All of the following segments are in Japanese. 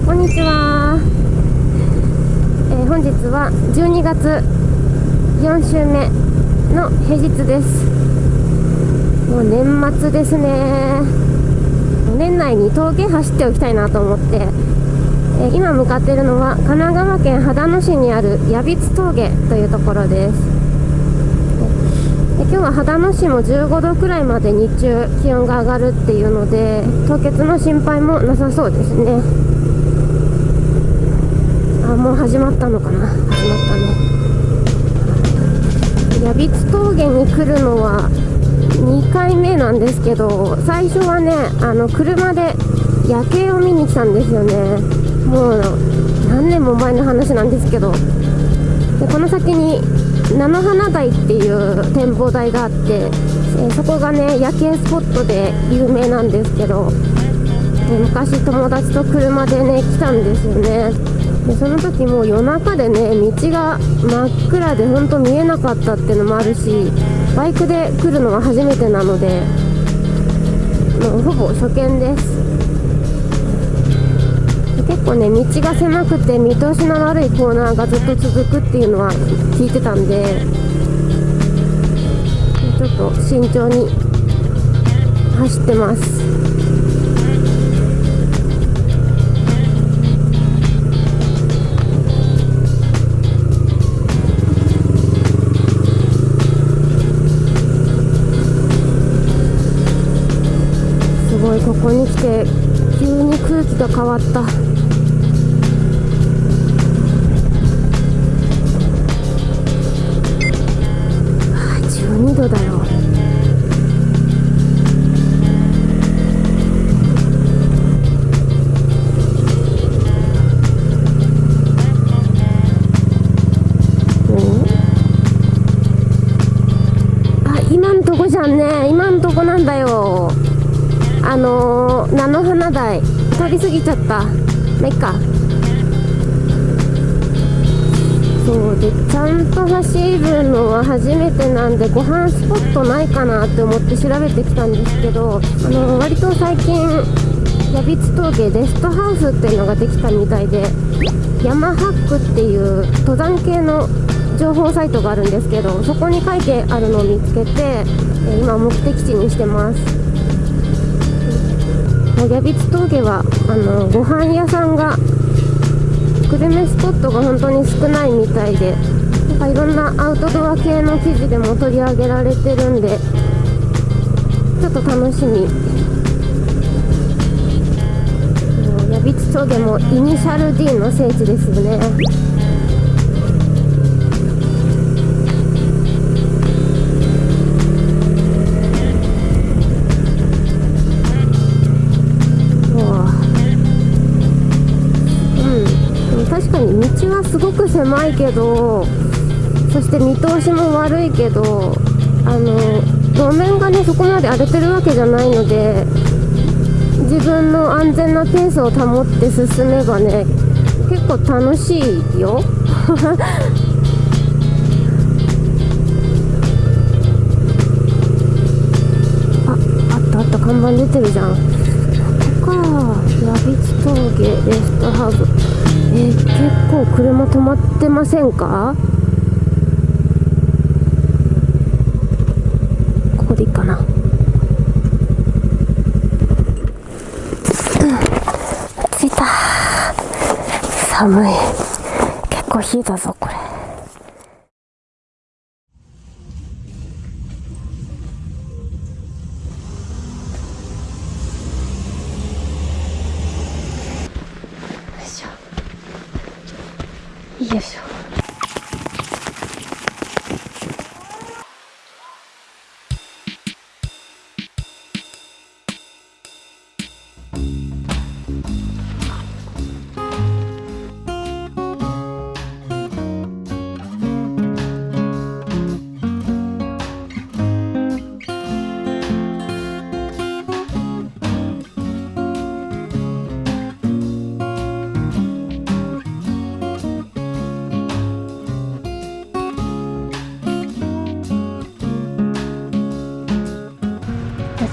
んこんにちは、えー、本日は12月4週目の平日です。もう年末ですね。年内に峠走っておきたいなと思って、えー、今向かっているのは神奈川県秦野市にある矢櫃峠というところです。今日は秦野市も15度くらいまで日中気温が上がるっていうので凍結の心配もなさそうですね。あもう始まったのかな？始まったね。矢櫃峠に来るのは2回目なんですけど最初はねあの車で夜景を見に来たんですよね。もう何年も前の話なんですけど。でこの先に菜の花台っていう展望台があって、え、そこがね夜景スポットで有名なんですけど、昔友達と車でね来たんですよね。でその時も夜中でね道が真っ暗でほんと見えなかったっていうのもあるしバイクで来るのは初めてなのでもうほぼ初見です。結構ね道が狭くて見通しの悪いコーナーがずっと続くっていうのは聞いてたんでちょっと慎重に走ってます。に空気が変わった。度だろう。今んとこじゃね。今んとこなんだよ。あのー、菜の花台。通り過ぎちゃった。まあいっか。そうでちゃんと走るのは初めてなんでご飯スポットないかなって思って調べてきたんですけどあの割と最近矢櫃峠レストハウスっていうのができたみたいで山ハックっていう登山系の情報サイトがあるんですけどそこに書いてあるのを見つけて今目的地にしてます。矢櫃峠はあのご飯屋さんがグルメスポットが本当に少ないみたいでなんかいろんなアウトドア系の記事でも取り上げられてるんでちょっと楽しみ。矢櫃峠もイニシャル D の聖地ですよね。すごく狭いけどそして見通しも悪いけどあの路面がねそこまで荒れてるわけじゃないので自分の安全なペースを保って進めばね結構楽しいよ。ああったあった看板出てるじゃん。ここか矢櫃峠レストハウス。えー、結構車止まってませんか？ここでいいかな、うん、着いた。寒い。結構冷えたぞ。こ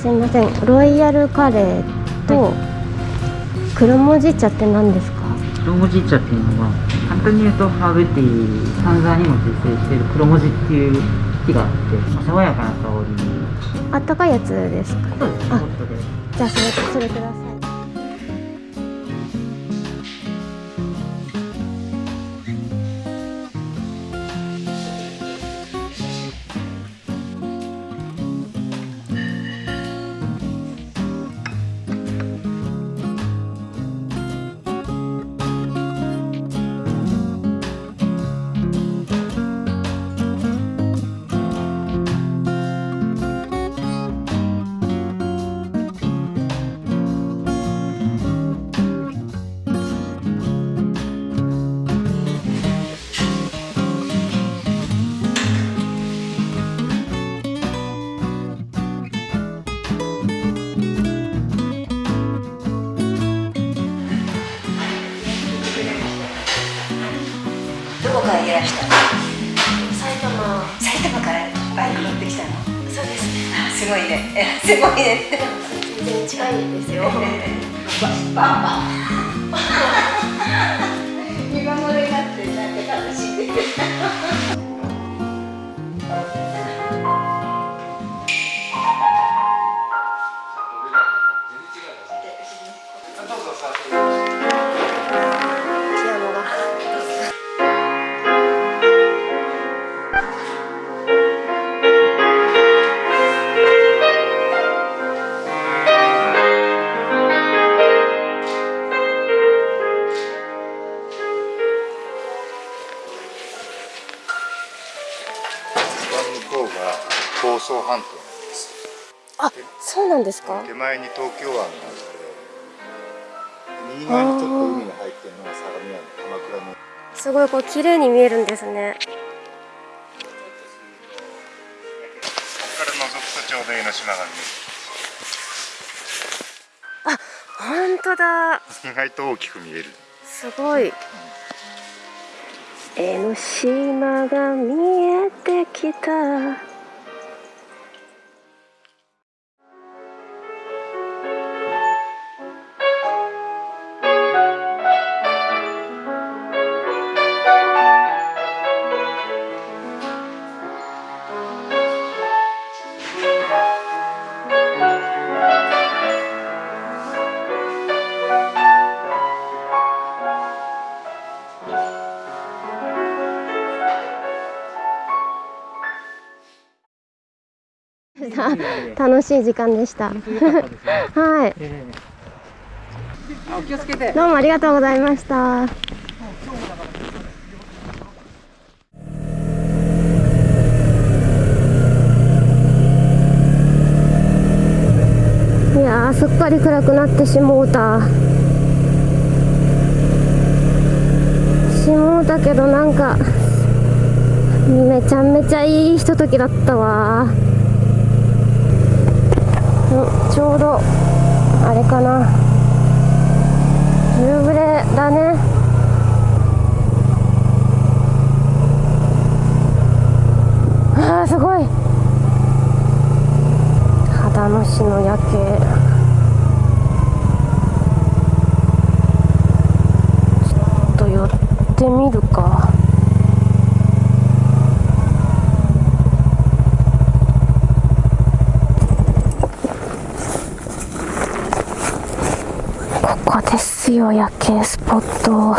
すいません。ロイヤルカレーと、はい、黒文字茶って何ですか？黒文字茶っていうのは簡単に言うとハーブティー丹沢にも自生している黒文字っていう木があって爽やかな香りあったかいやつですか？そうです。あじゃあそれそれくださいすごいです全然近いですよバンバン見守りになってなんか楽しんなんですか？手前に東京湾があって右側にちょっと海が入ってるのが相模湾鎌倉の。すごいこう綺麗に見えるんですね。ここから覗くとちょうど江ノ島が見本当だ。える意外と大きく見える。すごい。江ノ島が見えてきた 楽しい時間でした。はい。ええ。あお気をつけて。どうもありがとうございました。いやーすっかり暗くなってしもうた。しもうたけどなんかめちゃめちゃいいひとときだったわ。うんちょうどあれかな。夕暮れだね。あすごい。秦野市の夜景。ちょっと寄ってみるかここですよ夜景スポット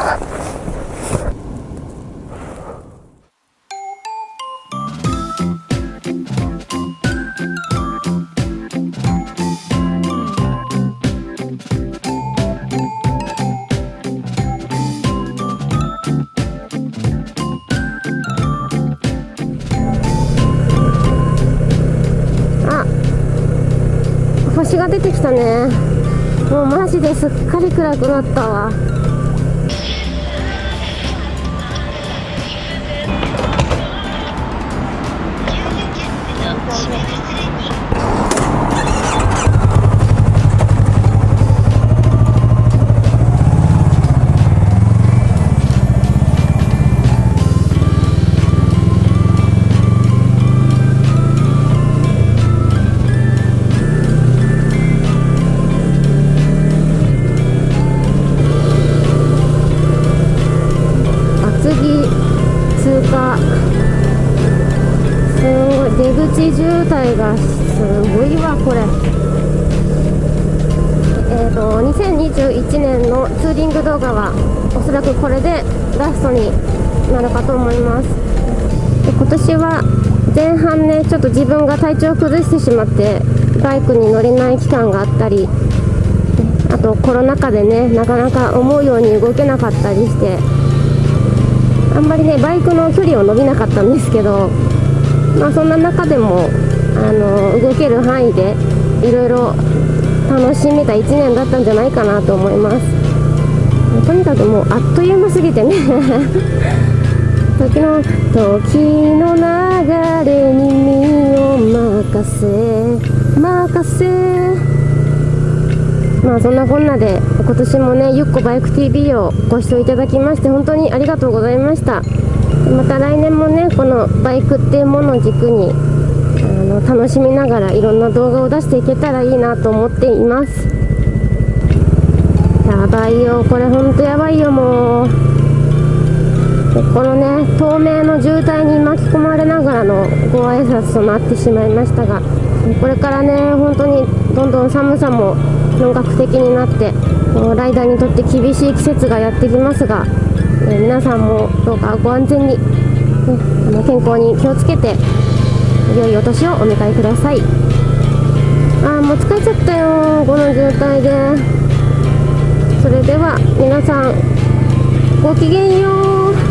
あ星が出てきたね。もうマジですっかり暗くなったわ。滞がすごいわこれ。えーと2021年のツーリング動画はおそらくこれでラストになるかと思います。で今年は前半ねちょっと自分が体調を崩してしまってバイクに乗れない期間があったりあとコロナ禍でねなかなか思うように動けなかったりしてあんまりねバイクの距離を伸びなかったんですけどまあそんな中でもあの動ける範囲でいろいろ楽しめた1年だったんじゃないかなと思います。とにかくもうあっという間すぎてね。時の時の流れに身を任せ任せ。まあそんなこんなで今年もねゆっこバイク TV をご視聴いただきまして本当にありがとうございました。また来年もねこのバイクっていうものを軸にの楽しみながらいろんな動画を出していけたらいいなと思っています。やばいよこれほんとやばいよもう。このね透明の渋滞に巻き込まれながらのご挨拶となってしまいましたがこれからね本当にどんどん寒さも本格的になってこうライダーにとって厳しい季節がやってきますが、えー皆さんもどうかご安全に、ね、あの健康に気をつけて良いお年をお迎えください。あーもう疲れちゃったよ。この渋滞で。それでは皆さんごきげんよう。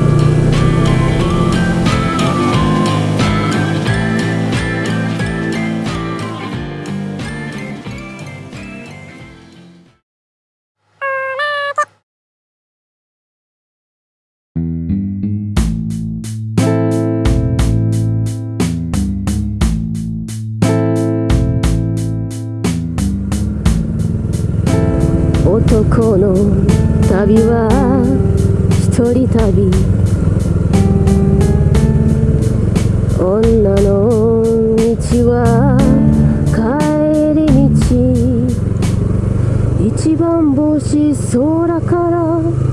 旅は一人旅。女の道は帰り道。一番星空から